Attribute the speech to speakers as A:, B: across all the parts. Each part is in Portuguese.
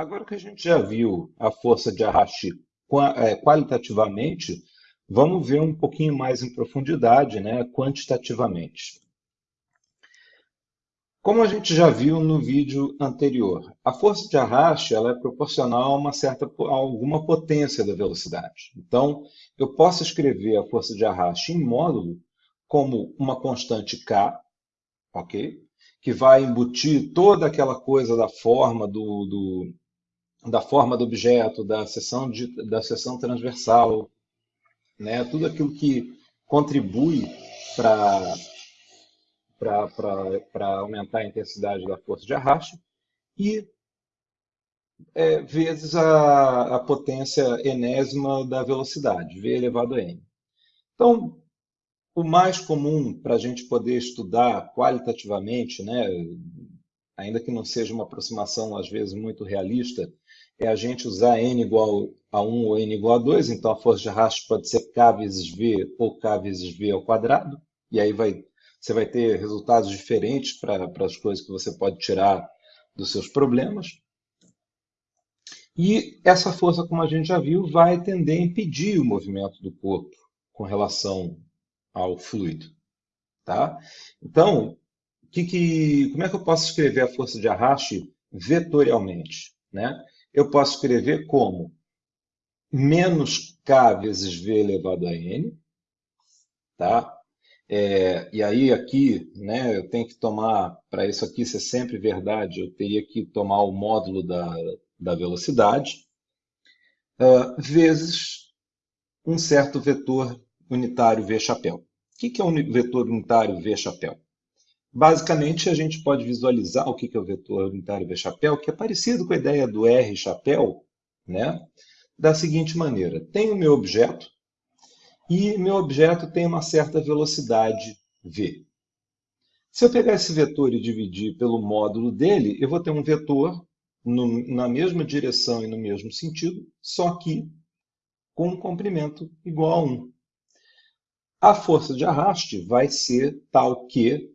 A: Agora que a gente já viu a força de arraste é, qualitativamente, vamos ver um pouquinho mais em profundidade, né, quantitativamente. Como a gente já viu no vídeo anterior, a força de arraste ela é proporcional a uma certa a alguma potência da velocidade. Então, eu posso escrever a força de arraste em módulo como uma constante k, ok? Que vai embutir toda aquela coisa da forma do, do da forma do objeto, da seção, de, da seção transversal, né? tudo aquilo que contribui para aumentar a intensidade da força de arraste, e é, vezes a, a potência enésima da velocidade, v elevado a n. Então, o mais comum para a gente poder estudar qualitativamente, né, ainda que não seja uma aproximação às vezes muito realista, é a gente usar n igual a 1 ou n igual a 2, então a força de arrasto pode ser k vezes v ou k vezes v ao quadrado, e aí vai, você vai ter resultados diferentes para as coisas que você pode tirar dos seus problemas. E essa força, como a gente já viu, vai tender a impedir o movimento do corpo com relação ao fluido. Tá? Então, que que, como é que eu posso escrever a força de arraste vetorialmente? Né? Eu posso escrever como menos k vezes v elevado a n, tá? É, e aí aqui, né, eu tenho que tomar, para isso aqui ser sempre verdade, eu teria que tomar o módulo da, da velocidade, uh, vezes um certo vetor unitário v chapéu. O que, que é um vetor unitário v chapéu? Basicamente, a gente pode visualizar o que é o vetor unitário V-chapéu, que é parecido com a ideia do R-chapéu, né? da seguinte maneira. Tem o meu objeto, e meu objeto tem uma certa velocidade v. Se eu pegar esse vetor e dividir pelo módulo dele, eu vou ter um vetor no, na mesma direção e no mesmo sentido, só que com um comprimento igual a 1. A força de arraste vai ser tal que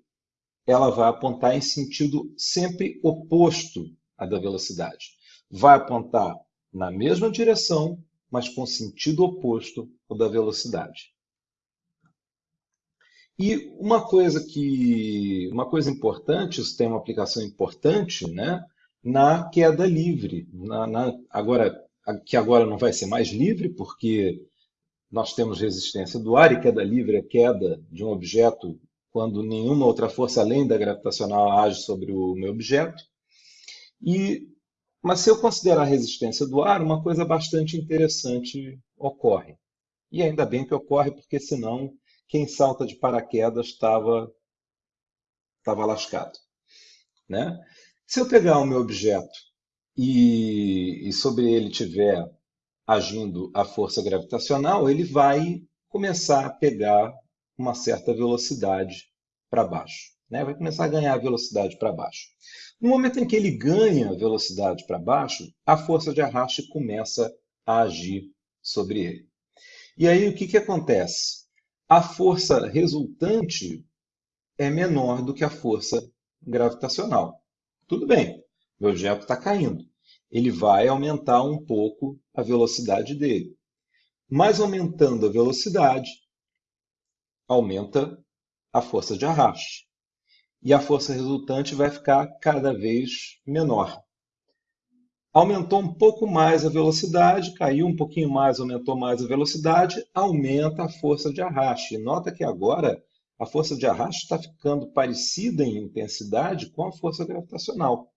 A: ela vai apontar em sentido sempre oposto à da velocidade. Vai apontar na mesma direção, mas com sentido oposto ao da velocidade. E uma coisa que uma coisa importante, isso tem uma aplicação importante, né, na queda livre. Na, na, agora que agora não vai ser mais livre, porque nós temos resistência do ar e queda livre é queda de um objeto quando nenhuma outra força além da gravitacional age sobre o meu objeto. E, mas se eu considerar a resistência do ar, uma coisa bastante interessante ocorre. E ainda bem que ocorre, porque senão quem salta de paraquedas estava estava lascado. Né? Se eu pegar o meu objeto e, e sobre ele tiver agindo a força gravitacional, ele vai começar a pegar uma certa velocidade para baixo. Né? Vai começar a ganhar velocidade para baixo. No momento em que ele ganha velocidade para baixo, a força de arraste começa a agir sobre ele. E aí o que, que acontece? A força resultante é menor do que a força gravitacional. Tudo bem, o objeto está caindo. Ele vai aumentar um pouco a velocidade dele. Mas aumentando a velocidade, aumenta a força de arraste. E a força resultante vai ficar cada vez menor. Aumentou um pouco mais a velocidade, caiu um pouquinho mais, aumentou mais a velocidade, aumenta a força de arraste. Nota que agora a força de arraste está ficando parecida em intensidade com a força gravitacional.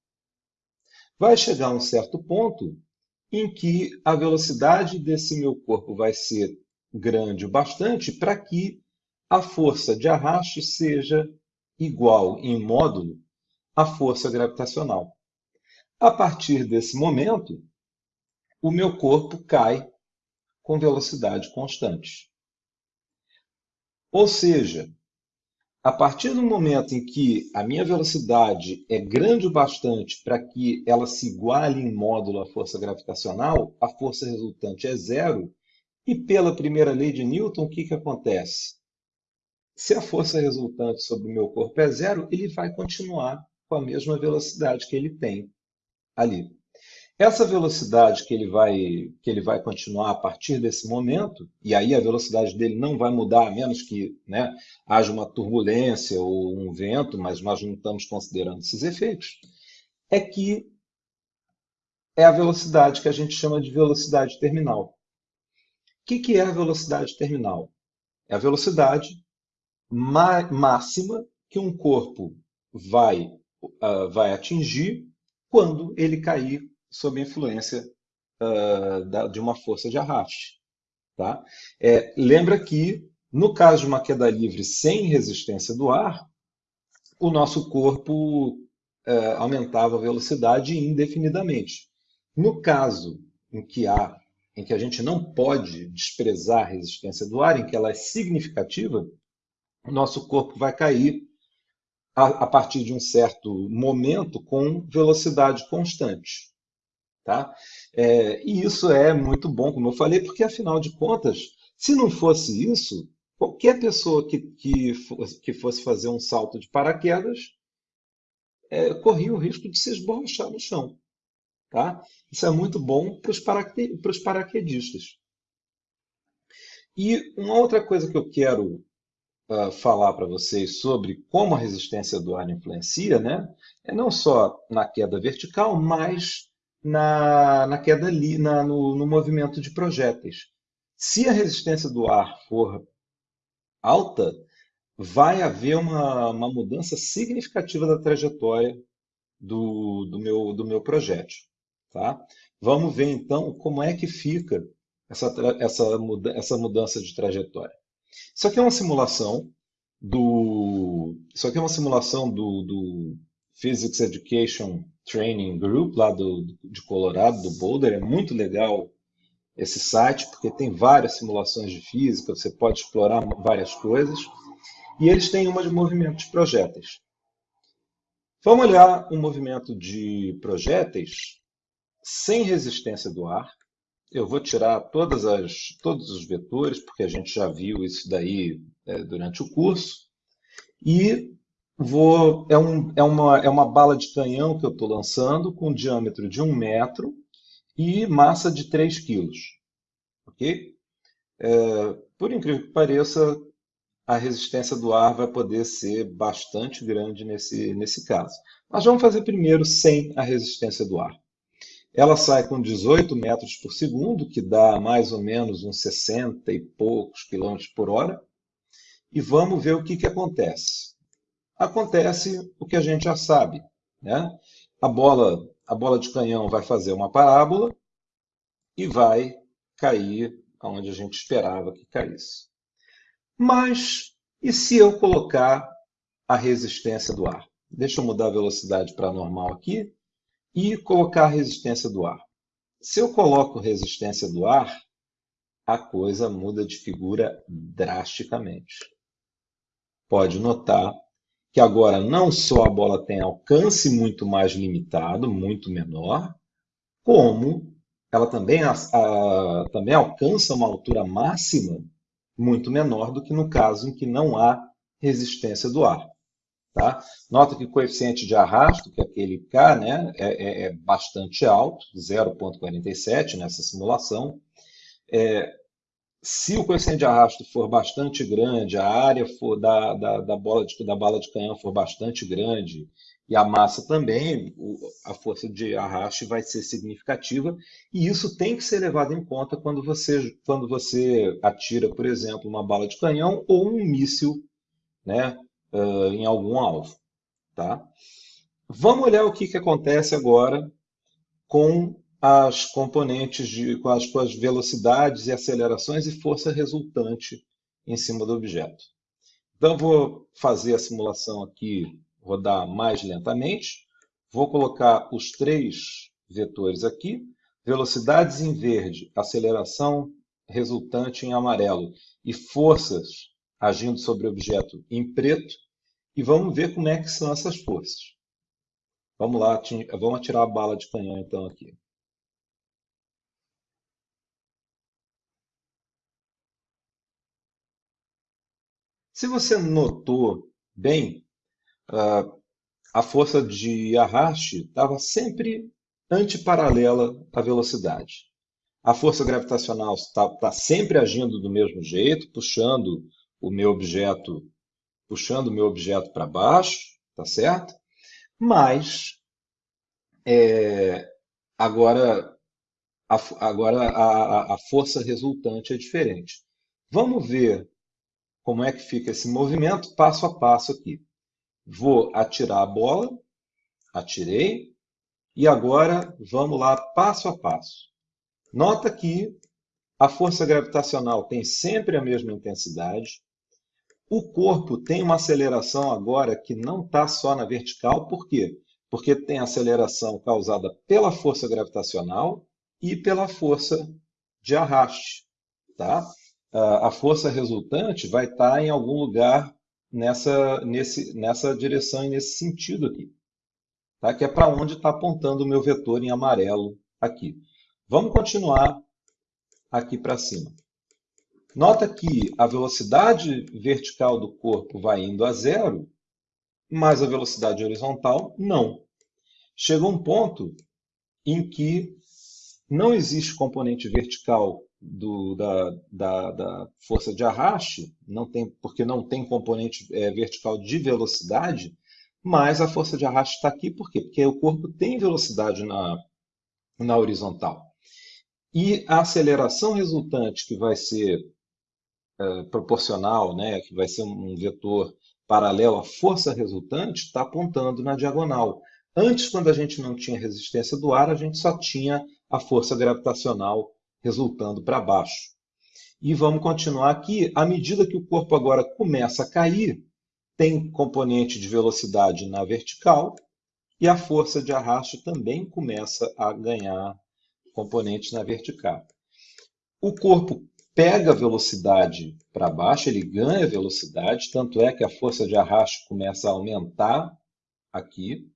A: Vai chegar um certo ponto em que a velocidade desse meu corpo vai ser grande o bastante para que a força de arraste seja igual em módulo à força gravitacional. A partir desse momento, o meu corpo cai com velocidade constante. Ou seja, a partir do momento em que a minha velocidade é grande o bastante para que ela se iguale em módulo à força gravitacional, a força resultante é zero, e pela primeira lei de Newton, o que, que acontece? Se a força resultante sobre o meu corpo é zero, ele vai continuar com a mesma velocidade que ele tem ali. Essa velocidade que ele vai que ele vai continuar a partir desse momento, e aí a velocidade dele não vai mudar, a menos que né, haja uma turbulência ou um vento, mas nós não estamos considerando esses efeitos, é que é a velocidade que a gente chama de velocidade terminal. O que, que é a velocidade terminal? É a velocidade máxima que um corpo vai, uh, vai atingir quando ele cair sob influência uh, da, de uma força de arraste. Tá? É, lembra que, no caso de uma queda livre sem resistência do ar, o nosso corpo uh, aumentava a velocidade indefinidamente. No caso em que há, em que a gente não pode desprezar a resistência do ar, em que ela é significativa, o nosso corpo vai cair a, a partir de um certo momento com velocidade constante. Tá? É, e isso é muito bom, como eu falei, porque afinal de contas, se não fosse isso, qualquer pessoa que, que, que fosse fazer um salto de paraquedas é, corria o risco de se esborrachar no chão. Tá? Isso é muito bom para os paraque, paraquedistas. E uma outra coisa que eu quero uh, falar para vocês sobre como a resistência do ar influencia, né, é não só na queda vertical, mas na, na queda ali, na, no, no movimento de projéteis. Se a resistência do ar for alta, vai haver uma, uma mudança significativa da trajetória do, do, meu, do meu projétil. Tá? Vamos ver então como é que fica essa, essa, essa mudança de trajetória. Isso aqui é uma simulação do. Isso aqui é uma simulação do, do Physics Education Training Group, lá do, de Colorado, do Boulder. É muito legal esse site, porque tem várias simulações de física, você pode explorar várias coisas. E eles têm uma de movimento de projéteis. Vamos olhar um movimento de projéteis sem resistência do ar. Eu vou tirar todas as, todos os vetores, porque a gente já viu isso daí é, durante o curso. E Vou, é, um, é, uma, é uma bala de canhão que eu estou lançando com diâmetro de 1 metro e massa de 3 quilos. Ok? É, por incrível que pareça, a resistência do ar vai poder ser bastante grande nesse, nesse caso. Mas vamos fazer primeiro sem a resistência do ar. Ela sai com 18 metros por segundo, que dá mais ou menos uns 60 e poucos quilômetros por hora. E vamos ver o que, que acontece acontece o que a gente já sabe. Né? A, bola, a bola de canhão vai fazer uma parábola e vai cair onde a gente esperava que caísse. Mas e se eu colocar a resistência do ar? Deixa eu mudar a velocidade para normal aqui e colocar a resistência do ar. Se eu coloco resistência do ar, a coisa muda de figura drasticamente. Pode notar que agora não só a bola tem alcance muito mais limitado, muito menor, como ela também, a, a, também alcança uma altura máxima muito menor do que no caso em que não há resistência do ar. Tá? Nota que o coeficiente de arrasto, que é aquele K, né, é, é, é bastante alto, 0,47 nessa simulação. É, se o coeficiente de arrasto for bastante grande, a área for da, da, da, bola de, da bala de canhão for bastante grande e a massa também, a força de arraste vai ser significativa e isso tem que ser levado em conta quando você, quando você atira, por exemplo, uma bala de canhão ou um míssil né, uh, em algum alvo. Tá? Vamos olhar o que, que acontece agora com as componentes de, com, as, com as velocidades e acelerações e força resultante em cima do objeto. Então, vou fazer a simulação aqui, rodar mais lentamente. Vou colocar os três vetores aqui. Velocidades em verde, aceleração resultante em amarelo e forças agindo sobre o objeto em preto. E vamos ver como é que são essas forças. Vamos lá, vamos atirar a bala de canhão então aqui. Se você notou bem, a força de arraste estava sempre antiparalela à velocidade. A força gravitacional está, está sempre agindo do mesmo jeito, puxando o meu objeto, puxando o meu objeto para baixo, tá certo? Mas é, agora, a, agora a, a força resultante é diferente. Vamos ver como é que fica esse movimento passo a passo aqui. Vou atirar a bola, atirei, e agora vamos lá passo a passo. Nota que a força gravitacional tem sempre a mesma intensidade. O corpo tem uma aceleração agora que não está só na vertical, por quê? Porque tem aceleração causada pela força gravitacional e pela força de arraste. Tá? A força resultante vai estar tá em algum lugar nessa, nesse, nessa direção e nesse sentido aqui. Tá? Que é para onde está apontando o meu vetor em amarelo aqui. Vamos continuar aqui para cima. Nota que a velocidade vertical do corpo vai indo a zero, mas a velocidade horizontal não. Chega um ponto em que não existe componente vertical do, da, da, da, força de arraste, não tem, porque não tem componente é, vertical de velocidade, mas a força de arraste está aqui por quê? Porque o corpo tem velocidade na, na horizontal. E a aceleração resultante, que vai ser é, proporcional, né, que vai ser um vetor paralelo à força resultante, está apontando na diagonal. Antes, quando a gente não tinha resistência do ar, a gente só tinha a força gravitacional resultando para baixo. E vamos continuar aqui. À medida que o corpo agora começa a cair, tem componente de velocidade na vertical e a força de arraste também começa a ganhar componentes na vertical. O corpo pega velocidade para baixo, ele ganha velocidade, tanto é que a força de arrasto começa a aumentar aqui,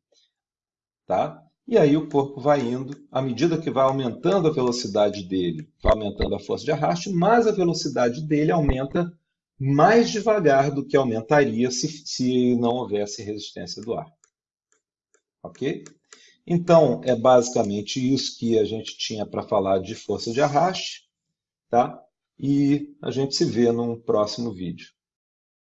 A: tá? E aí o corpo vai indo, à medida que vai aumentando a velocidade dele, vai aumentando a força de arraste, mas a velocidade dele aumenta mais devagar do que aumentaria se, se não houvesse resistência do ar. Ok? Então, é basicamente isso que a gente tinha para falar de força de arraste, tá? E a gente se vê num próximo vídeo.